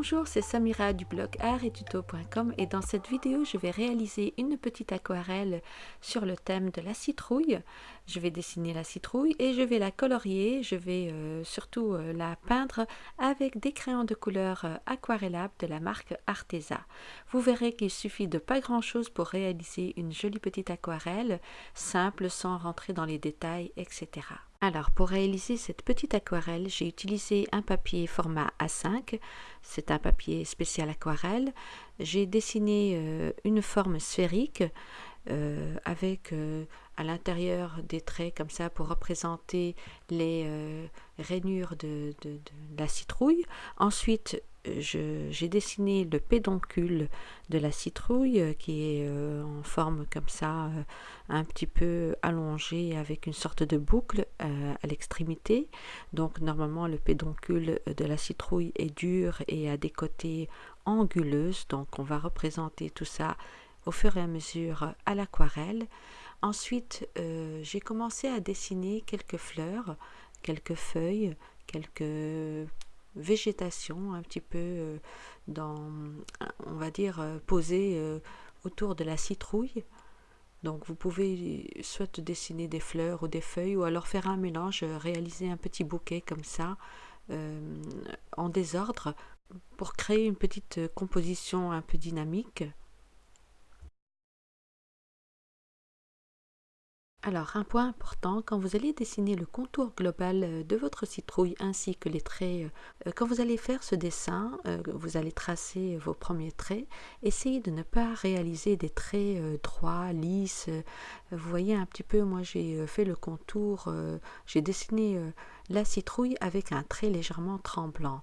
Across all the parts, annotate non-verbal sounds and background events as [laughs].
Bonjour, c'est Samira du blog artettuto.com et dans cette vidéo, je vais réaliser une petite aquarelle sur le thème de la citrouille. Je vais dessiner la citrouille et je vais la colorier. Je vais euh, surtout euh, la peindre avec des crayons de couleur euh, aquarellables de la marque Arteza. Vous verrez qu'il suffit de pas grand chose pour réaliser une jolie petite aquarelle, simple sans rentrer dans les détails, etc. Alors, pour réaliser cette petite aquarelle, j'ai utilisé un papier format A5. C'est un papier spécial aquarelle. J'ai dessiné euh, une forme sphérique euh, avec euh, à l'intérieur des traits comme ça pour représenter les rainures de, la citrouille. Ensuite, j'ai dessiné le pédoncule de la citrouille euh, qui est euh, en forme comme ça, euh, un petit peu allongé avec une sorte de boucle à l'extrémité. Donc normalement le pédoncule de la citrouille est dur et a des côtés anguleuses. Donc on va représenter tout ça au fur et à mesure à l'aquarelle. Ensuite, j'ai commencé à dessiner quelques fleurs, quelques feuilles, quelques végétation un petit peu euh, dans, on va dire, euh, posée euh, autour de la citrouille. Donc vous pouvez soit dessiner des fleurs ou des feuilles ou alors faire un mélange, réaliser un petit bouquet comme ça en désordre pour créer une petite composition un peu dynamique. Alors, un point important, quand vous allez dessiner le contour global euh, de votre citrouille ainsi que les traits, euh, euh, quand vous allez faire ce dessin, vous allez tracer vos premiers traits, essayez de ne pas réaliser des traits droits, lisses. Vous voyez un petit peu, moi j'ai fait le contour, j'ai dessiné la citrouille avec un trait légèrement tremblant.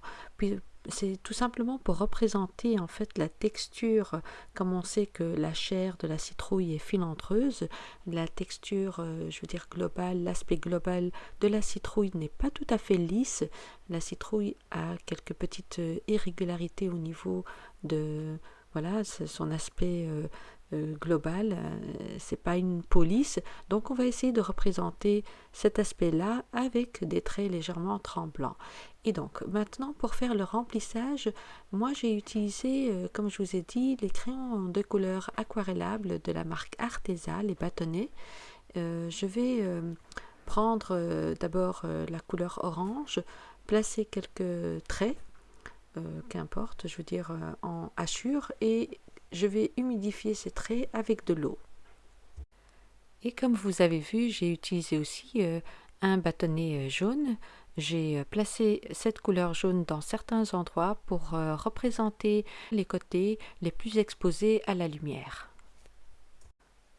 C'est tout simplement pour représenter en fait la texture, comme on sait que la chair de la citrouille est filantreuse, la texture, euh, je veux dire globale, l'aspect global de la citrouille n'est pas tout à fait lisse. La citrouille a quelques petites euh, irrégularités au niveau de voilà son aspect euh, global, euh, c'est pas une police, donc on va essayer de représenter cet aspect-là avec des traits légèrement tremblants. Et donc maintenant pour faire le remplissage, moi j'ai utilisé, euh, comme je vous ai dit, les crayons de couleur aquarellables de la marque Arteza, les bâtonnets. je vais prendre d'abord la couleur orange, placer quelques traits qu'importe, je veux dire en hachure, et je vais humidifier ces traits avec de l'eau. Et comme vous avez vu, j'ai utilisé aussi euh, un bâtonnet euh, jaune. J'ai euh, placé cette couleur jaune dans certains endroits pour représenter les côtés les plus exposés à la lumière.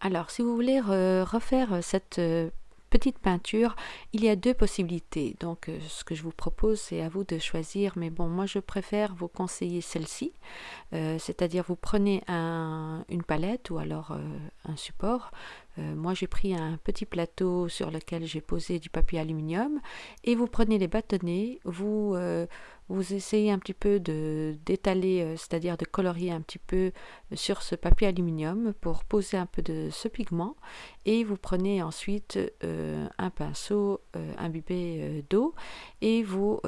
Alors, si vous voulez refaire cette petite peinture, il y a deux possibilités. Donc, euh, ce que je vous propose, c'est à vous de choisir. Mais bon, moi, je préfère vous conseiller celle-ci. Euh, c'est-à-dire, vous prenez une palette ou alors euh, un support. moi, j'ai pris un petit plateau sur lequel j'ai posé du papier aluminium. Et vous prenez les bâtonnets, vous vous essayez un petit peu de d'étaler, euh, c'est-à-dire de colorier un petit peu sur ce papier aluminium pour poser un peu de ce pigment et vous prenez ensuite euh, un pinceau euh, imbibé d'eau et vous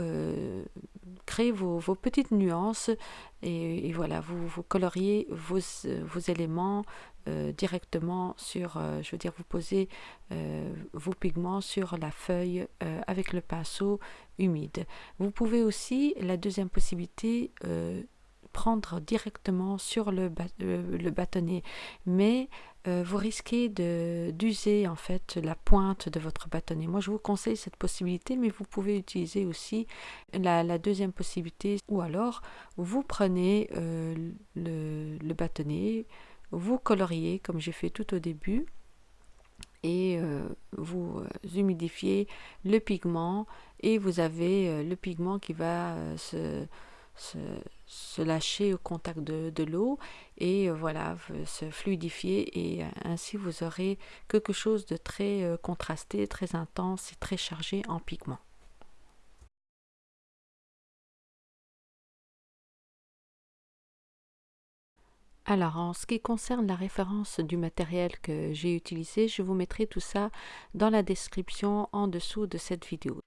créez vos, petites nuances et, voilà, vous, vous coloriez vos, vos éléments euh, directement sur, euh, je veux dire, vous posez euh, vos pigments sur la feuille avec le pinceau humide. Vous pouvez aussi, la deuxième possibilité, prendre directement sur le, bâtonnet, mais vous risquez d'user en fait la pointe de votre bâtonnet. Moi, je vous conseille cette possibilité, mais vous pouvez utiliser aussi la, deuxième possibilité, ou alors vous prenez le bâtonnet, vous coloriez comme j'ai fait tout au début et euh, vous euh, humidifiez le pigment et vous avez euh, le pigment qui va se, lâcher au contact de, de l'eau et voilà se fluidifier et ainsi vous aurez quelque chose de très contrasté, très intense et très chargé en pigment. Alors, en ce qui concerne la référence du matériel que j'ai utilisé, je vous mettrai tout ça dans la description en dessous de cette vidéo.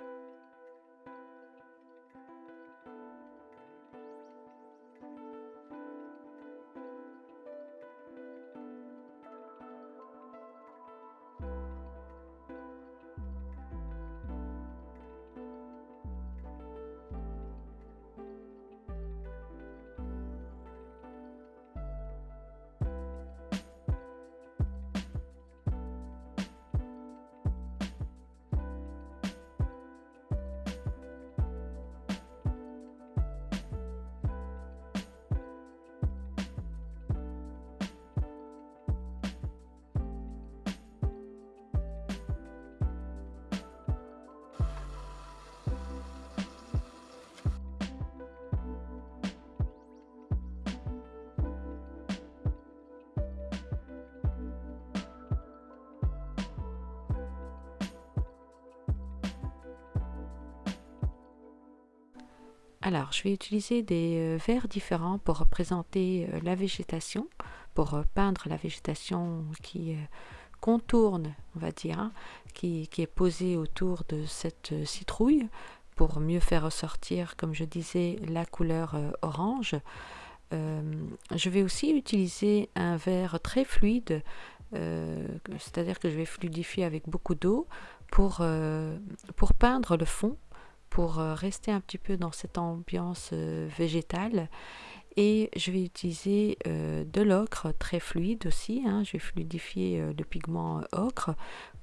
Alors, je vais utiliser des euh, verres différents pour représenter euh, la végétation, pour euh, peindre la végétation qui contourne, on va dire, hein, qui, est posée autour de cette citrouille pour mieux faire ressortir, comme je disais, la couleur orange. je vais aussi utiliser un verre très fluide, c'est-à-dire que je vais fluidifier avec beaucoup d'eau pour, pour peindre le fond pour euh, rester un petit peu dans cette ambiance euh, végétale. Et je vais utiliser euh, de l'ocre très fluide aussi. Hein. je vais fluidifier le pigment ocre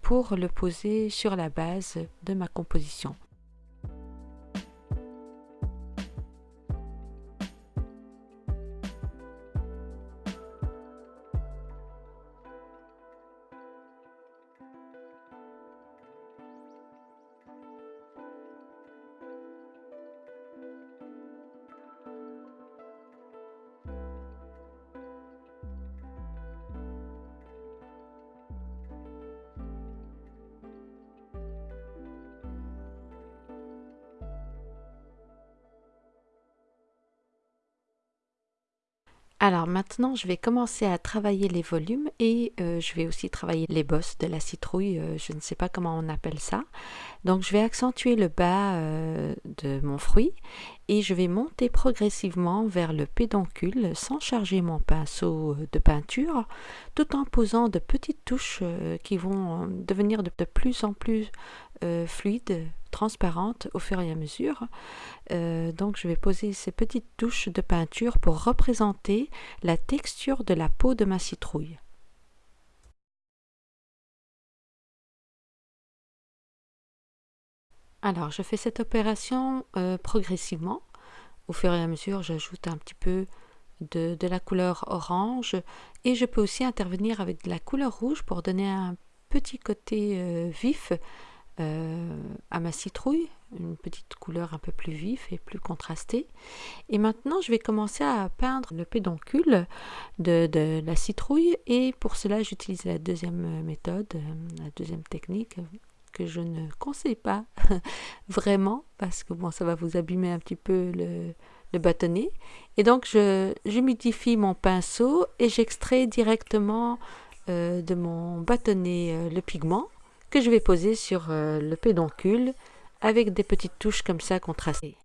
pour le poser sur la base de ma composition. Alors maintenant, je vais commencer à travailler les volumes et euh, je vais aussi travailler les bosses de la citrouille. Euh, je ne sais pas comment on appelle ça. Donc je vais accentuer le bas euh, de mon fruit et je vais monter progressivement vers le pédoncule sans charger mon pinceau de peinture tout en posant de petites touches qui vont devenir de plus en plus fluides transparente au fur et à mesure. Euh, donc je vais poser ces petites touches de peinture pour représenter la texture de la peau de ma citrouille. Alors je fais cette opération euh, progressivement. Au fur et à mesure, j'ajoute un petit peu de, la couleur orange et je peux aussi intervenir avec de la couleur rouge pour donner un petit côté euh, vif euh, à ma citrouille, une petite couleur un peu plus vive et plus contrastée. Et maintenant, je vais commencer à peindre le pédoncule de, la citrouille et pour cela, j'utilise la deuxième méthode, euh, la deuxième technique que je ne conseille pas [laughs] vraiment parce que bon, ça va vous abîmer un petit peu le, bâtonnet. Et donc, je j'humidifie mon pinceau et j'extrais directement euh, de mon bâtonnet le pigment que je vais poser sur euh, le pédoncule avec des petites touches comme ça contrastées.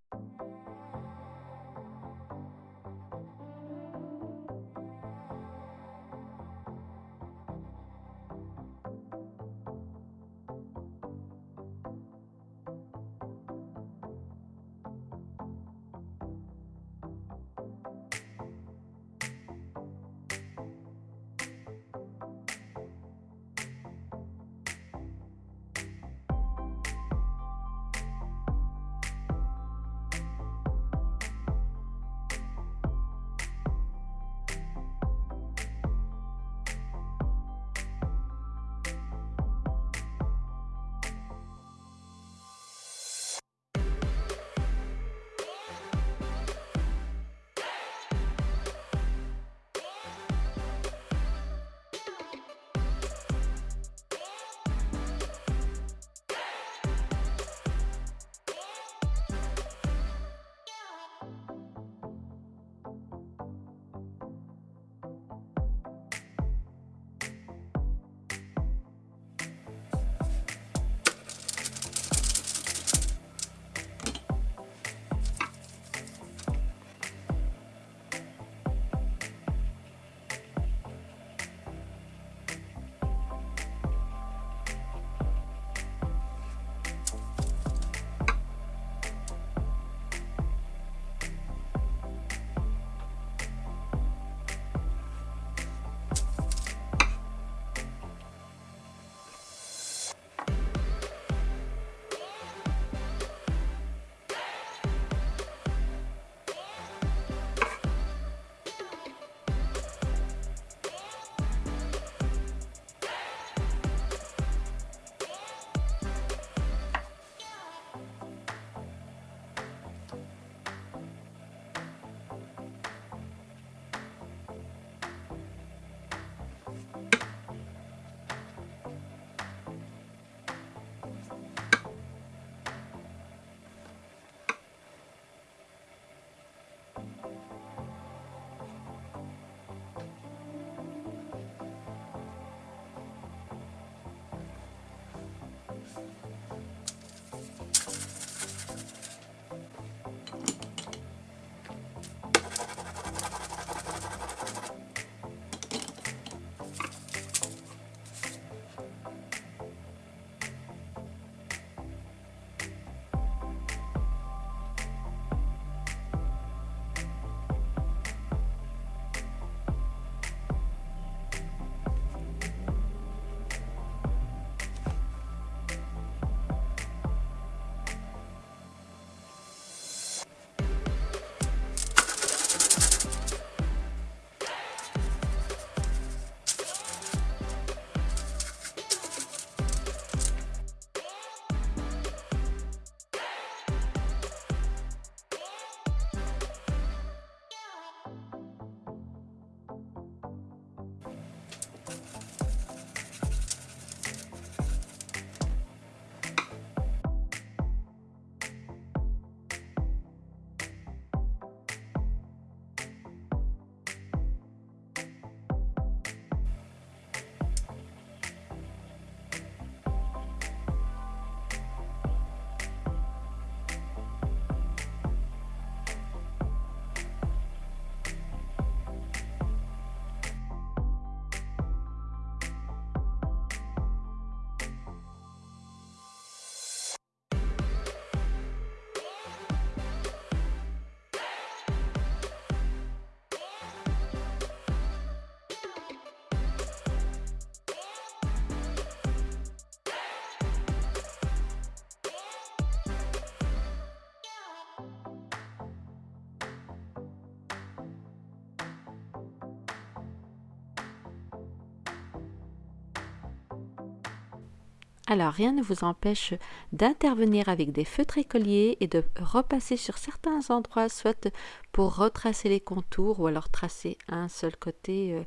Alors, rien ne vous empêche d'intervenir avec des feutres écoliers et de repasser sur certains endroits, soit pour retracer les contours ou alors tracer un seul côté euh,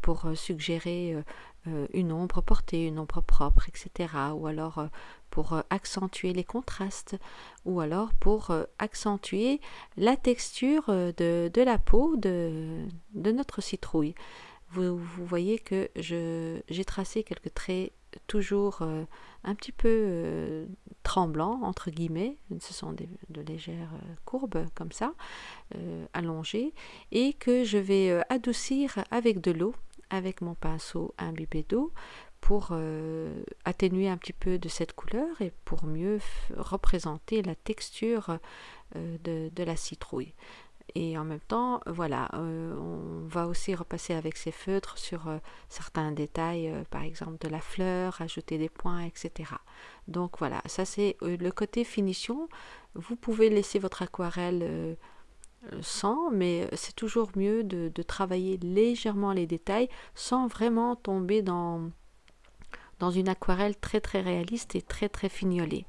pour euh, suggérer euh, une ombre portée, une ombre propre, etc. Ou alors pour accentuer les contrastes ou alors pour accentuer la texture de, la peau de, notre citrouille. Vous voyez que j'ai tracé quelques traits toujours euh, un petit peu euh, tremblant entre guillemets, ce sont de légères euh, courbes comme ça, allongées, et que je vais adoucir avec de l'eau, avec mon pinceau imbibé d'eau, pour atténuer un petit peu de cette couleur et pour mieux représenter la texture de la citrouille et en même temps, voilà, euh, on va aussi repasser avec ces feutres sur euh, certains détails, euh, par exemple de la fleur, ajouter des points, etc. Donc voilà, ça c'est le côté finition. Vous pouvez laisser votre aquarelle sans, mais c'est toujours mieux de, de, travailler légèrement les détails sans vraiment tomber dans, dans une aquarelle très très réaliste et très très fignolée.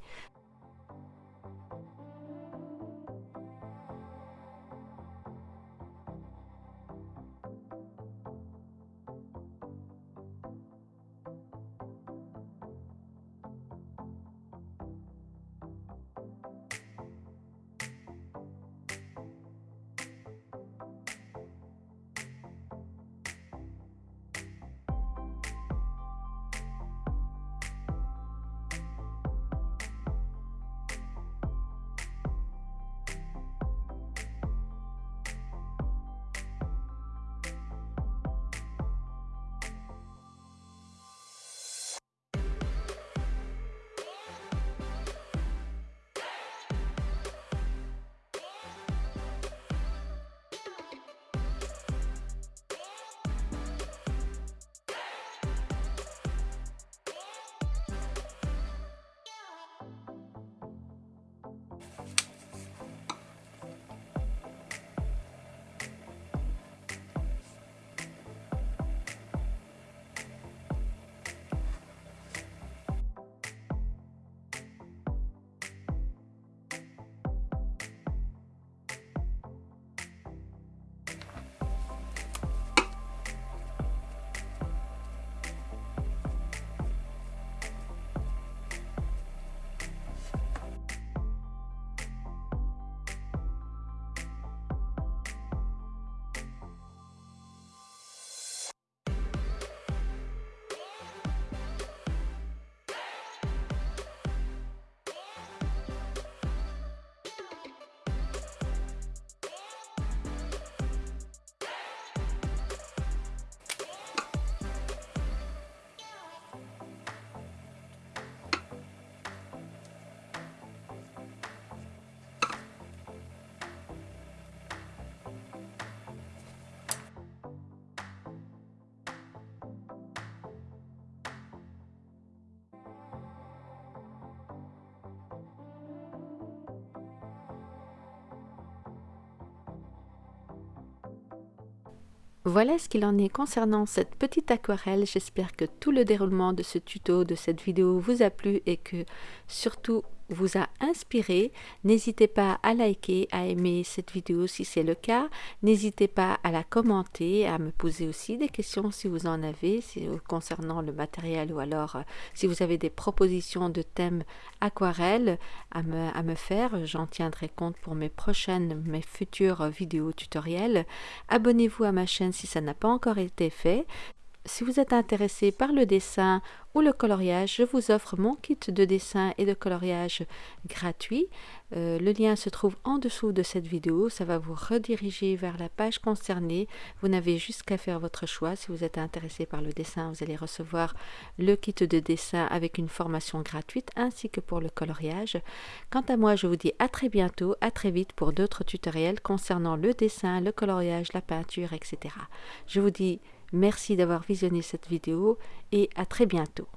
Voilà ce qu'il en est concernant cette petite aquarelle. J'espère que tout le déroulement de ce tuto, de cette vidéo vous a plu et que surtout vous a inspiré, n'hésitez pas à liker, à aimer cette vidéo si c'est le cas. N'hésitez pas à la commenter, à me poser aussi des questions si vous en avez euh, concernant le matériel ou alors euh, si vous avez des propositions de thèmes aquarelles à me, à me faire. J'en tiendrai compte pour mes prochaines, mes futures vidéos tutoriels. Abonnez-vous à ma chaîne si ça n'a pas encore été fait. Si vous êtes intéressé par le dessin ou le coloriage, je vous offre mon kit de dessin et de coloriage gratuit. Euh, le lien se trouve en dessous de cette vidéo. Ça va vous rediriger vers la page concernée. Vous n'avez juste qu'à faire votre choix. Si vous êtes intéressé par le dessin, vous allez recevoir le kit de dessin avec une formation gratuite ainsi que pour le coloriage. Quant à moi, je vous dis à très bientôt, à très vite pour d'autres tutoriels concernant le dessin, le coloriage, la peinture, etc. Je vous dis Merci d'avoir visionné cette vidéo et à très bientôt.